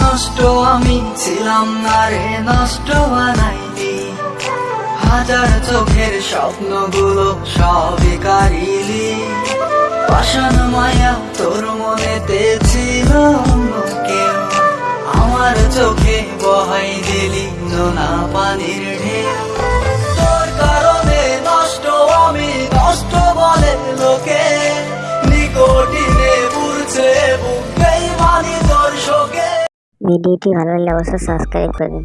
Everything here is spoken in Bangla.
নষ্ট, আমি ছিলাম না রে, নষ্ট বানাইনি। হাজার চোখের স্বপ্নগুলো সবই কারিলি পাশন মায়া তোর মনে ছিল আমার চোখে বহাই দিলি নোনা পানির ঢেউ। ভিডিওটি ভালো লাগলে অবশ্যই সাবস্ক্রাইব করবেন